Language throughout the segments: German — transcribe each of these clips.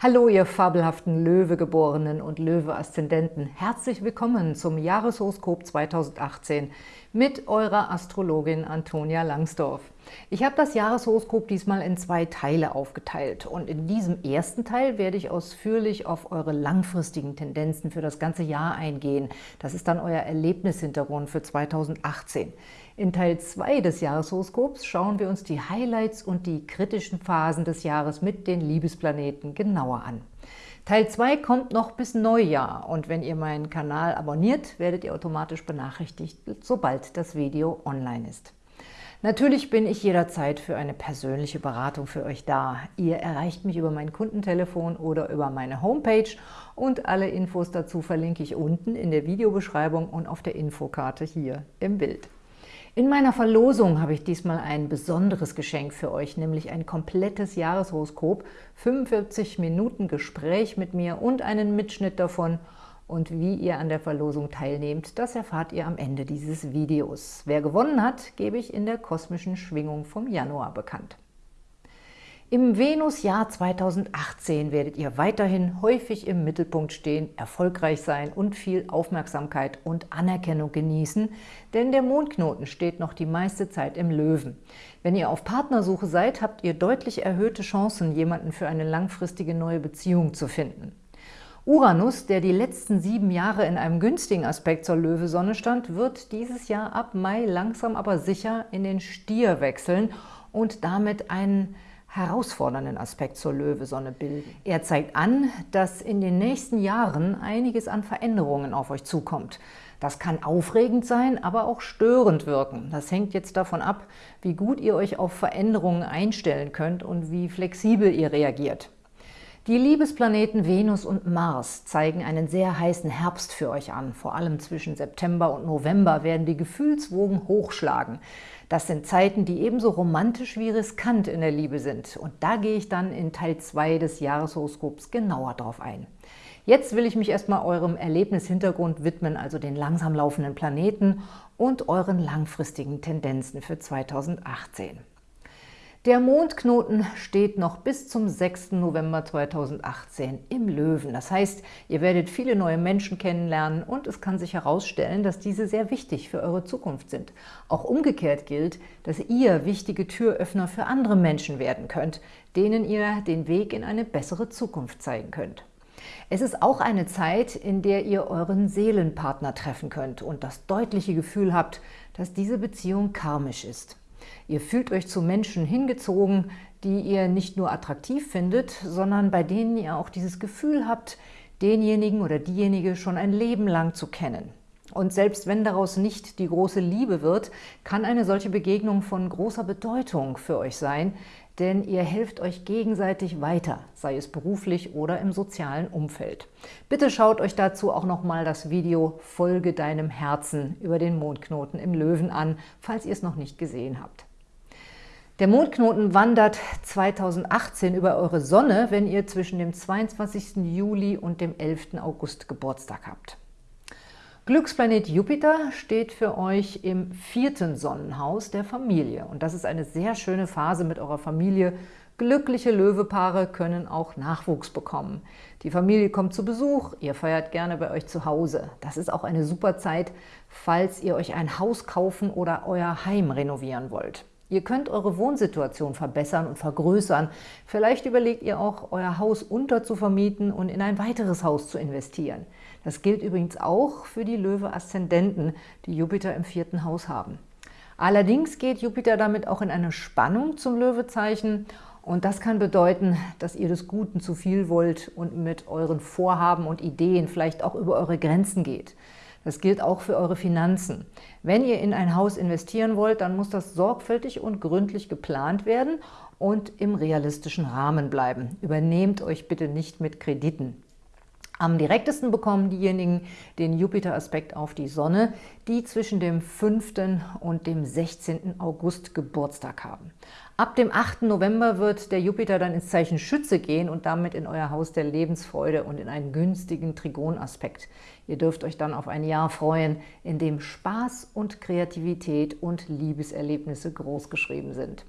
Hallo, ihr fabelhaften Löwegeborenen und Löwe-Aszendenten. Herzlich willkommen zum Jahreshoroskop 2018 mit eurer Astrologin Antonia Langsdorf. Ich habe das Jahreshoroskop diesmal in zwei Teile aufgeteilt und in diesem ersten Teil werde ich ausführlich auf eure langfristigen Tendenzen für das ganze Jahr eingehen. Das ist dann euer Erlebnishintergrund für 2018. In Teil 2 des Jahreshoroskops schauen wir uns die Highlights und die kritischen Phasen des Jahres mit den Liebesplaneten genauer an. Teil 2 kommt noch bis Neujahr und wenn ihr meinen Kanal abonniert, werdet ihr automatisch benachrichtigt, sobald das Video online ist. Natürlich bin ich jederzeit für eine persönliche Beratung für euch da. Ihr erreicht mich über mein Kundentelefon oder über meine Homepage und alle Infos dazu verlinke ich unten in der Videobeschreibung und auf der Infokarte hier im Bild. In meiner Verlosung habe ich diesmal ein besonderes Geschenk für euch, nämlich ein komplettes Jahreshoroskop, 45 Minuten Gespräch mit mir und einen Mitschnitt davon – und wie ihr an der Verlosung teilnehmt, das erfahrt ihr am Ende dieses Videos. Wer gewonnen hat, gebe ich in der kosmischen Schwingung vom Januar bekannt. Im Venus-Jahr 2018 werdet ihr weiterhin häufig im Mittelpunkt stehen, erfolgreich sein und viel Aufmerksamkeit und Anerkennung genießen, denn der Mondknoten steht noch die meiste Zeit im Löwen. Wenn ihr auf Partnersuche seid, habt ihr deutlich erhöhte Chancen, jemanden für eine langfristige neue Beziehung zu finden. Uranus, der die letzten sieben Jahre in einem günstigen Aspekt zur Löwesonne stand, wird dieses Jahr ab Mai langsam aber sicher in den Stier wechseln und damit einen herausfordernden Aspekt zur Löwesonne bilden. Er zeigt an, dass in den nächsten Jahren einiges an Veränderungen auf euch zukommt. Das kann aufregend sein, aber auch störend wirken. Das hängt jetzt davon ab, wie gut ihr euch auf Veränderungen einstellen könnt und wie flexibel ihr reagiert. Die Liebesplaneten Venus und Mars zeigen einen sehr heißen Herbst für euch an. Vor allem zwischen September und November werden die Gefühlswogen hochschlagen. Das sind Zeiten, die ebenso romantisch wie riskant in der Liebe sind. Und da gehe ich dann in Teil 2 des Jahreshoroskops genauer drauf ein. Jetzt will ich mich erstmal eurem Erlebnishintergrund widmen, also den langsam laufenden Planeten und euren langfristigen Tendenzen für 2018. Der Mondknoten steht noch bis zum 6. November 2018 im Löwen. Das heißt, ihr werdet viele neue Menschen kennenlernen und es kann sich herausstellen, dass diese sehr wichtig für eure Zukunft sind. Auch umgekehrt gilt, dass ihr wichtige Türöffner für andere Menschen werden könnt, denen ihr den Weg in eine bessere Zukunft zeigen könnt. Es ist auch eine Zeit, in der ihr euren Seelenpartner treffen könnt und das deutliche Gefühl habt, dass diese Beziehung karmisch ist. Ihr fühlt euch zu Menschen hingezogen, die ihr nicht nur attraktiv findet, sondern bei denen ihr auch dieses Gefühl habt, denjenigen oder diejenige schon ein Leben lang zu kennen. Und selbst wenn daraus nicht die große Liebe wird, kann eine solche Begegnung von großer Bedeutung für euch sein, denn ihr helft euch gegenseitig weiter, sei es beruflich oder im sozialen Umfeld. Bitte schaut euch dazu auch nochmal das Video Folge deinem Herzen über den Mondknoten im Löwen an, falls ihr es noch nicht gesehen habt. Der Mondknoten wandert 2018 über eure Sonne, wenn ihr zwischen dem 22. Juli und dem 11. August Geburtstag habt. Glücksplanet Jupiter steht für euch im vierten Sonnenhaus der Familie. Und das ist eine sehr schöne Phase mit eurer Familie. Glückliche Löwepaare können auch Nachwuchs bekommen. Die Familie kommt zu Besuch, ihr feiert gerne bei euch zu Hause. Das ist auch eine super Zeit, falls ihr euch ein Haus kaufen oder euer Heim renovieren wollt. Ihr könnt eure Wohnsituation verbessern und vergrößern. Vielleicht überlegt ihr auch, euer Haus unterzuvermieten und in ein weiteres Haus zu investieren. Das gilt übrigens auch für die Löwe-Aszendenten, die Jupiter im vierten Haus haben. Allerdings geht Jupiter damit auch in eine Spannung zum Löwezeichen und das kann bedeuten, dass ihr des Guten zu viel wollt und mit euren Vorhaben und Ideen vielleicht auch über eure Grenzen geht. Das gilt auch für eure Finanzen. Wenn ihr in ein Haus investieren wollt, dann muss das sorgfältig und gründlich geplant werden und im realistischen Rahmen bleiben. Übernehmt euch bitte nicht mit Krediten. Am direktesten bekommen diejenigen den Jupiter-Aspekt auf die Sonne, die zwischen dem 5. und dem 16. August Geburtstag haben. Ab dem 8. November wird der Jupiter dann ins Zeichen Schütze gehen und damit in euer Haus der Lebensfreude und in einen günstigen Trigonaspekt. Ihr dürft euch dann auf ein Jahr freuen, in dem Spaß und Kreativität und Liebeserlebnisse großgeschrieben sind.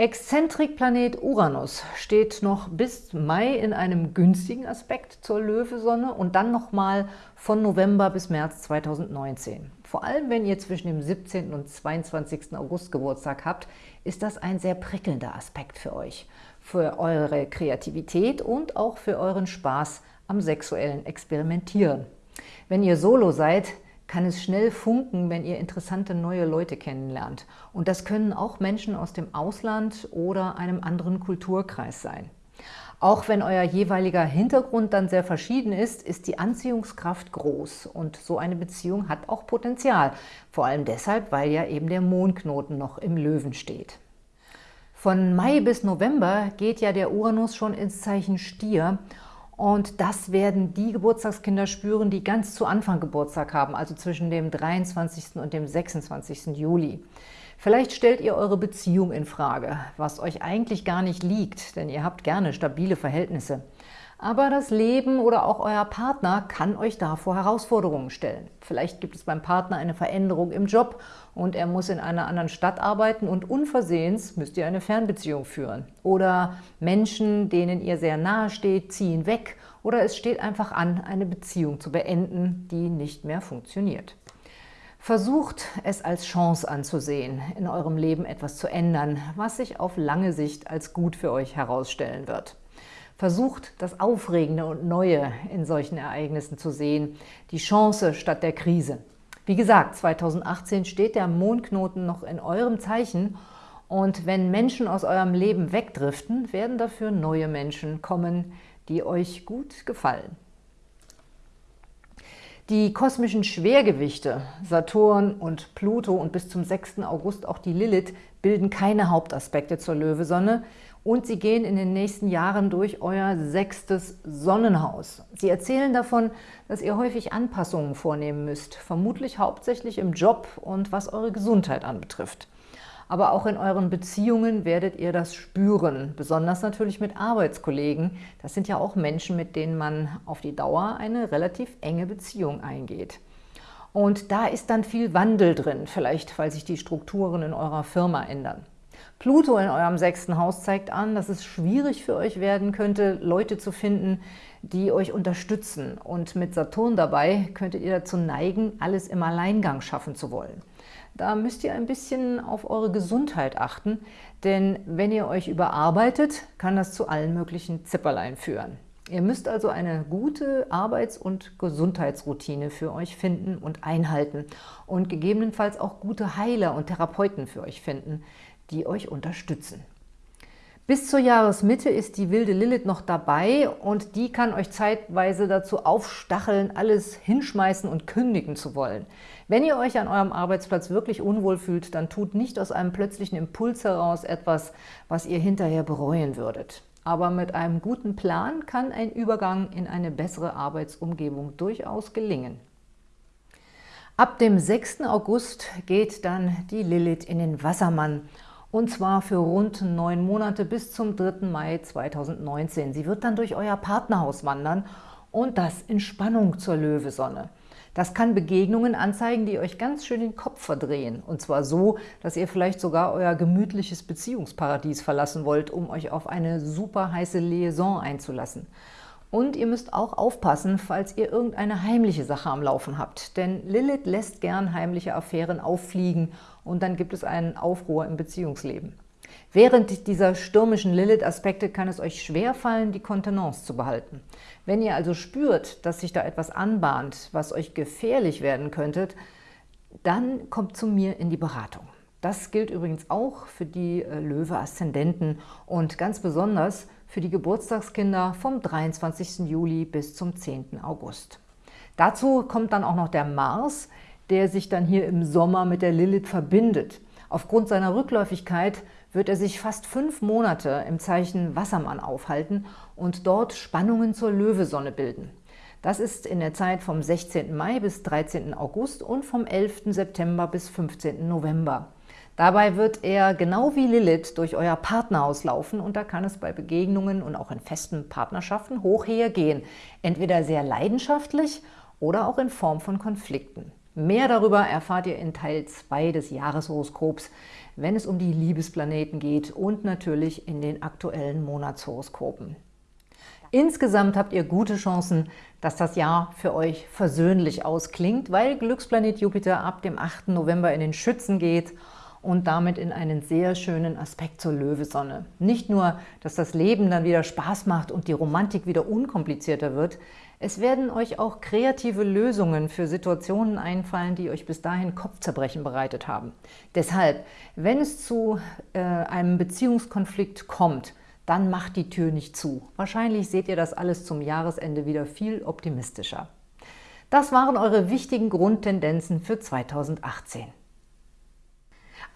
Exzentrikplanet Uranus steht noch bis Mai in einem günstigen Aspekt zur Löwesonne und dann nochmal von November bis März 2019. Vor allem, wenn ihr zwischen dem 17. und 22. August Geburtstag habt, ist das ein sehr prickelnder Aspekt für euch, für eure Kreativität und auch für euren Spaß am sexuellen Experimentieren. Wenn ihr Solo seid, kann es schnell funken, wenn ihr interessante neue Leute kennenlernt. Und das können auch Menschen aus dem Ausland oder einem anderen Kulturkreis sein. Auch wenn euer jeweiliger Hintergrund dann sehr verschieden ist, ist die Anziehungskraft groß und so eine Beziehung hat auch Potenzial. Vor allem deshalb, weil ja eben der Mondknoten noch im Löwen steht. Von Mai bis November geht ja der Uranus schon ins Zeichen Stier und das werden die Geburtstagskinder spüren, die ganz zu Anfang Geburtstag haben, also zwischen dem 23. und dem 26. Juli. Vielleicht stellt ihr eure Beziehung in Frage, was euch eigentlich gar nicht liegt, denn ihr habt gerne stabile Verhältnisse. Aber das Leben oder auch euer Partner kann euch davor Herausforderungen stellen. Vielleicht gibt es beim Partner eine Veränderung im Job und er muss in einer anderen Stadt arbeiten und unversehens müsst ihr eine Fernbeziehung führen. Oder Menschen, denen ihr sehr nahe steht, ziehen weg oder es steht einfach an, eine Beziehung zu beenden, die nicht mehr funktioniert. Versucht es als Chance anzusehen, in eurem Leben etwas zu ändern, was sich auf lange Sicht als gut für euch herausstellen wird. Versucht, das Aufregende und Neue in solchen Ereignissen zu sehen, die Chance statt der Krise. Wie gesagt, 2018 steht der Mondknoten noch in eurem Zeichen und wenn Menschen aus eurem Leben wegdriften, werden dafür neue Menschen kommen, die euch gut gefallen. Die kosmischen Schwergewichte, Saturn und Pluto und bis zum 6. August auch die Lilith, bilden keine Hauptaspekte zur Löwesonne und sie gehen in den nächsten Jahren durch euer sechstes Sonnenhaus. Sie erzählen davon, dass ihr häufig Anpassungen vornehmen müsst, vermutlich hauptsächlich im Job und was eure Gesundheit anbetrifft. Aber auch in euren Beziehungen werdet ihr das spüren, besonders natürlich mit Arbeitskollegen. Das sind ja auch Menschen, mit denen man auf die Dauer eine relativ enge Beziehung eingeht. Und da ist dann viel Wandel drin, vielleicht weil sich die Strukturen in eurer Firma ändern. Pluto in eurem sechsten Haus zeigt an, dass es schwierig für euch werden könnte, Leute zu finden, die euch unterstützen. Und mit Saturn dabei könntet ihr dazu neigen, alles im Alleingang schaffen zu wollen. Da müsst ihr ein bisschen auf eure Gesundheit achten, denn wenn ihr euch überarbeitet, kann das zu allen möglichen Zipperlein führen. Ihr müsst also eine gute Arbeits- und Gesundheitsroutine für euch finden und einhalten und gegebenenfalls auch gute Heiler und Therapeuten für euch finden, die euch unterstützen. Bis zur Jahresmitte ist die wilde Lilith noch dabei und die kann euch zeitweise dazu aufstacheln, alles hinschmeißen und kündigen zu wollen. Wenn ihr euch an eurem Arbeitsplatz wirklich unwohl fühlt, dann tut nicht aus einem plötzlichen Impuls heraus etwas, was ihr hinterher bereuen würdet. Aber mit einem guten Plan kann ein Übergang in eine bessere Arbeitsumgebung durchaus gelingen. Ab dem 6. August geht dann die Lilith in den Wassermann und zwar für rund neun Monate bis zum 3. Mai 2019. Sie wird dann durch euer Partnerhaus wandern und das in Spannung zur Löwesonne. Das kann Begegnungen anzeigen, die euch ganz schön den Kopf verdrehen. Und zwar so, dass ihr vielleicht sogar euer gemütliches Beziehungsparadies verlassen wollt, um euch auf eine super heiße Liaison einzulassen. Und ihr müsst auch aufpassen, falls ihr irgendeine heimliche Sache am Laufen habt. Denn Lilith lässt gern heimliche Affären auffliegen und dann gibt es einen Aufruhr im Beziehungsleben. Während dieser stürmischen Lilith-Aspekte kann es euch schwerfallen, die Kontenance zu behalten. Wenn ihr also spürt, dass sich da etwas anbahnt, was euch gefährlich werden könnte, dann kommt zu mir in die Beratung. Das gilt übrigens auch für die äh, Löwe-Aszendenten und ganz besonders für die Geburtstagskinder vom 23. Juli bis zum 10. August. Dazu kommt dann auch noch der Mars, der sich dann hier im Sommer mit der Lilith verbindet. Aufgrund seiner Rückläufigkeit wird er sich fast fünf Monate im Zeichen Wassermann aufhalten und dort Spannungen zur Löwesonne bilden. Das ist in der Zeit vom 16. Mai bis 13. August und vom 11. September bis 15. November. Dabei wird er genau wie Lilith durch euer Partnerhaus laufen und da kann es bei Begegnungen und auch in festen Partnerschaften hoch hergehen, entweder sehr leidenschaftlich oder auch in Form von Konflikten. Mehr darüber erfahrt ihr in Teil 2 des Jahreshoroskops, wenn es um die Liebesplaneten geht und natürlich in den aktuellen Monatshoroskopen. Insgesamt habt ihr gute Chancen, dass das Jahr für euch versöhnlich ausklingt, weil Glücksplanet Jupiter ab dem 8. November in den Schützen geht und damit in einen sehr schönen Aspekt zur Löwesonne. Nicht nur, dass das Leben dann wieder Spaß macht und die Romantik wieder unkomplizierter wird, es werden euch auch kreative Lösungen für Situationen einfallen, die euch bis dahin Kopfzerbrechen bereitet haben. Deshalb, wenn es zu äh, einem Beziehungskonflikt kommt, dann macht die Tür nicht zu. Wahrscheinlich seht ihr das alles zum Jahresende wieder viel optimistischer. Das waren eure wichtigen Grundtendenzen für 2018.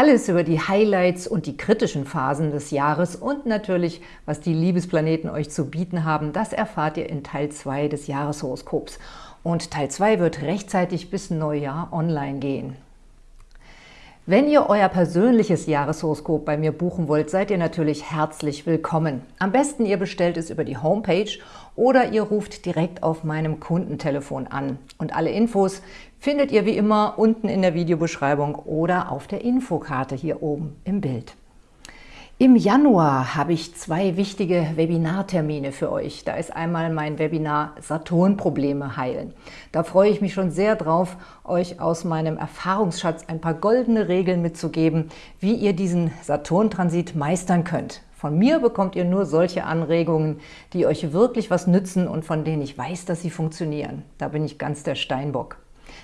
Alles über die Highlights und die kritischen Phasen des Jahres und natürlich, was die Liebesplaneten euch zu bieten haben, das erfahrt ihr in Teil 2 des Jahreshoroskops. Und Teil 2 wird rechtzeitig bis Neujahr online gehen. Wenn ihr euer persönliches Jahreshoroskop bei mir buchen wollt, seid ihr natürlich herzlich willkommen. Am besten ihr bestellt es über die Homepage oder ihr ruft direkt auf meinem Kundentelefon an. Und alle Infos findet ihr wie immer unten in der Videobeschreibung oder auf der Infokarte hier oben im Bild. Im Januar habe ich zwei wichtige Webinartermine für euch. Da ist einmal mein Webinar Saturn-Probleme heilen. Da freue ich mich schon sehr drauf, euch aus meinem Erfahrungsschatz ein paar goldene Regeln mitzugeben, wie ihr diesen Saturn-Transit meistern könnt. Von mir bekommt ihr nur solche Anregungen, die euch wirklich was nützen und von denen ich weiß, dass sie funktionieren. Da bin ich ganz der Steinbock.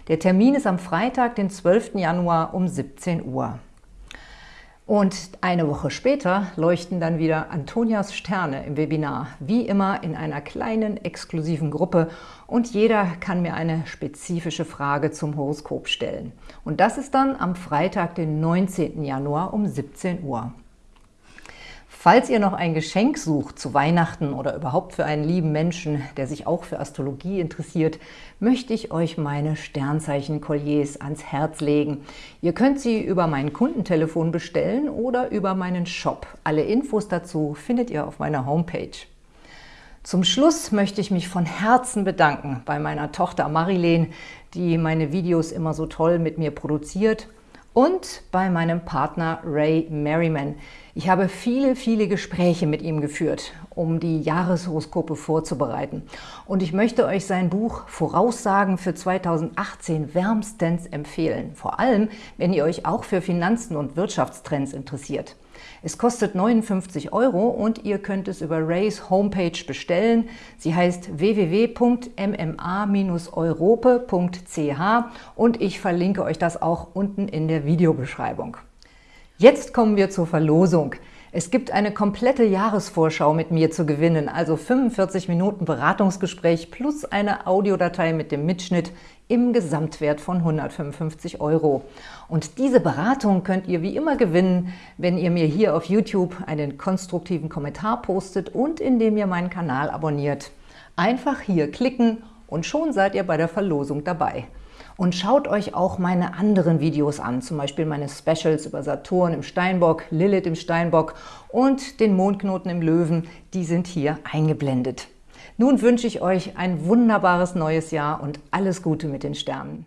Der Termin ist am Freitag, den 12. Januar um 17 Uhr. Und eine Woche später leuchten dann wieder Antonias Sterne im Webinar, wie immer in einer kleinen, exklusiven Gruppe und jeder kann mir eine spezifische Frage zum Horoskop stellen. Und das ist dann am Freitag, den 19. Januar um 17 Uhr. Falls ihr noch ein Geschenk sucht zu Weihnachten oder überhaupt für einen lieben Menschen, der sich auch für Astrologie interessiert, möchte ich euch meine Sternzeichen-Kolliers ans Herz legen. Ihr könnt sie über mein Kundentelefon bestellen oder über meinen Shop. Alle Infos dazu findet ihr auf meiner Homepage. Zum Schluss möchte ich mich von Herzen bedanken bei meiner Tochter Marilene, die meine Videos immer so toll mit mir produziert und bei meinem Partner Ray Merriman. Ich habe viele, viele Gespräche mit ihm geführt, um die Jahreshoroskope vorzubereiten. Und ich möchte euch sein Buch Voraussagen für 2018 wärmstens empfehlen. Vor allem, wenn ihr euch auch für Finanzen und Wirtschaftstrends interessiert. Es kostet 59 Euro und ihr könnt es über Rays Homepage bestellen. Sie heißt www.mma-europe.ch und ich verlinke euch das auch unten in der Videobeschreibung. Jetzt kommen wir zur Verlosung. Es gibt eine komplette Jahresvorschau mit mir zu gewinnen, also 45 Minuten Beratungsgespräch plus eine Audiodatei mit dem Mitschnitt im Gesamtwert von 155 Euro. Und diese Beratung könnt ihr wie immer gewinnen, wenn ihr mir hier auf YouTube einen konstruktiven Kommentar postet und indem ihr meinen Kanal abonniert. Einfach hier klicken und schon seid ihr bei der Verlosung dabei. Und schaut euch auch meine anderen Videos an, zum Beispiel meine Specials über Saturn im Steinbock, Lilith im Steinbock und den Mondknoten im Löwen, die sind hier eingeblendet. Nun wünsche ich euch ein wunderbares neues Jahr und alles Gute mit den Sternen.